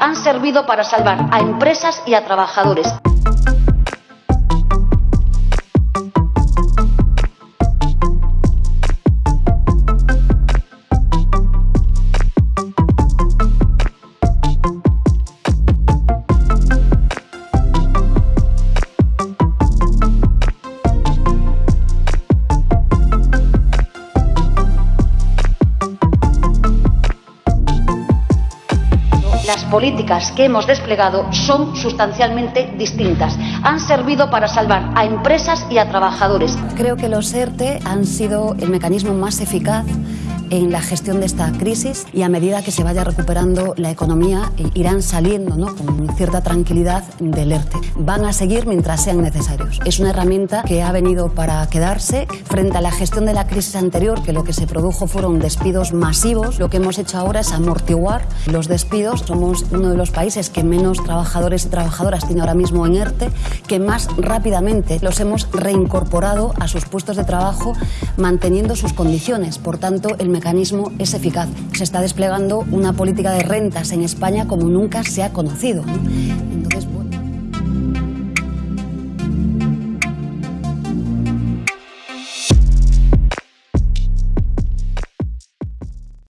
han servido para salvar a empresas y a trabajadores. Las políticas que hemos desplegado son sustancialmente distintas. Han servido para salvar a empresas y a trabajadores. Creo que los ERTE han sido el mecanismo más eficaz en la gestión de esta crisis y a medida que se vaya recuperando la economía eh, irán saliendo ¿no? con cierta tranquilidad del ERTE. Van a seguir mientras sean necesarios. Es una herramienta que ha venido para quedarse frente a la gestión de la crisis anterior, que lo que se produjo fueron despidos masivos. Lo que hemos hecho ahora es amortiguar los despidos. Uno de los países que menos trabajadores y trabajadoras tiene ahora mismo en ERTE, que más rápidamente los hemos reincorporado a sus puestos de trabajo manteniendo sus condiciones. Por tanto, el mecanismo es eficaz. Se está desplegando una política de rentas en España como nunca se ha conocido. ¿no?